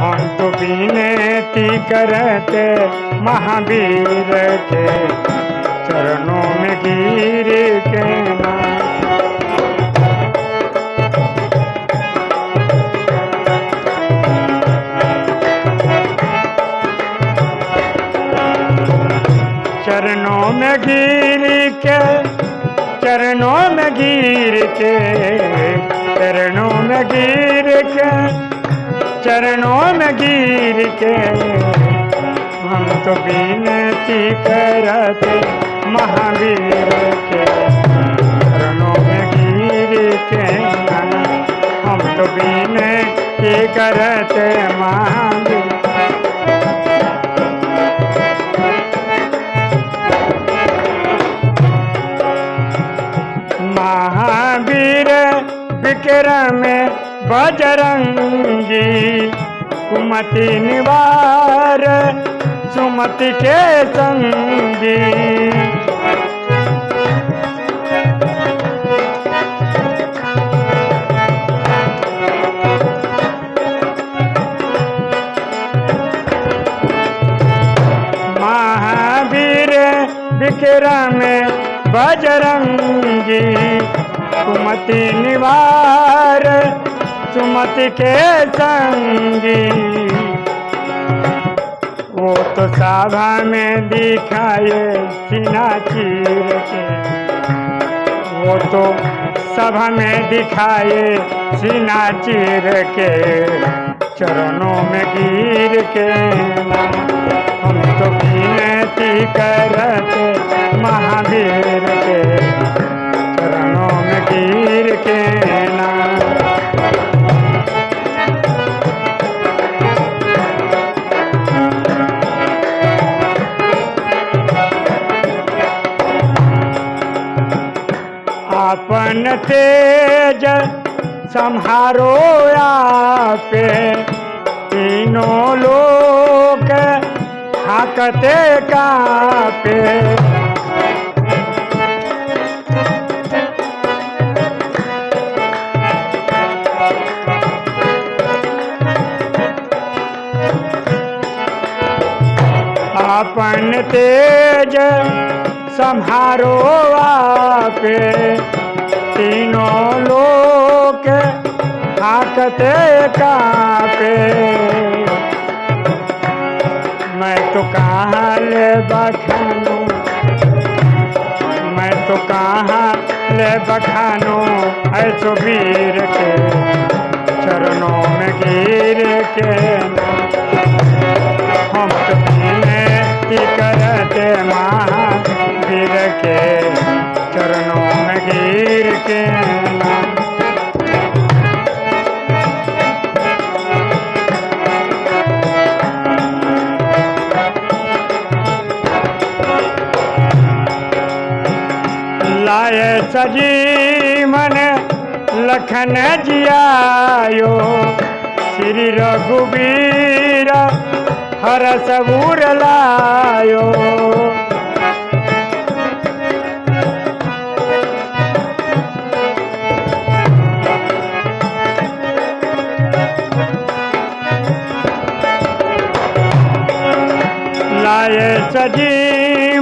हम तो विनती करते महावीर के चरणों में गिर के चरणों में गिर के, चरणों में गिर के, चरणों में गिर के चरणों में गिर के हम तो विनती करते महावीर के। चरणों में गिर के हम तो विनती करते महावीर। महावीर विक्रम बजरंगी कुमति निवार सुमति के संगी। महावीर विक्रम बजरंगी कुमति निवार सुमति के संगी। वो तो सभा में दिखाए सीना चीर के। वो तो सभा में दिखाए सीना चीर के। चरणों में गिर के। हम तो अपन तेज संहारो आपे। तीनों लोग हाकते कापे। अपन तेज संहारो आपे। तीनों लोग हाकते कापे। मैं तो कहाँ ले बखानू? मैं तो कहाँ ले बखानू? ऐसो वीर के चरणों में गिर के। हम लाए सजी मन लखन जियायो। श्री रघुबीर हर सबूर लायो। लाए सजी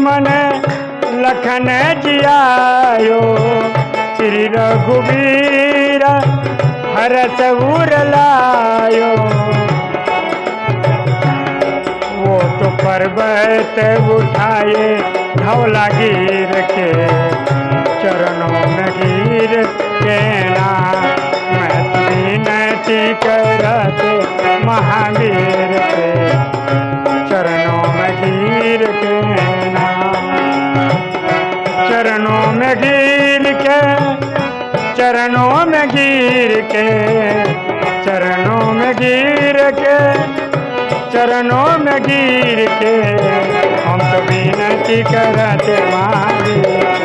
मन लखन जियायो, श्री रघुबीर हर सबूर लायो। वो तो पर्वत उठाए, धौला गिर के चरणों में गिर के ना मैं विनती करते महावीर चरणों में गिर के, चरणों में गिर के, चरणों में गिर के, चरणों में गिर के, हम तो विनती करते महावीर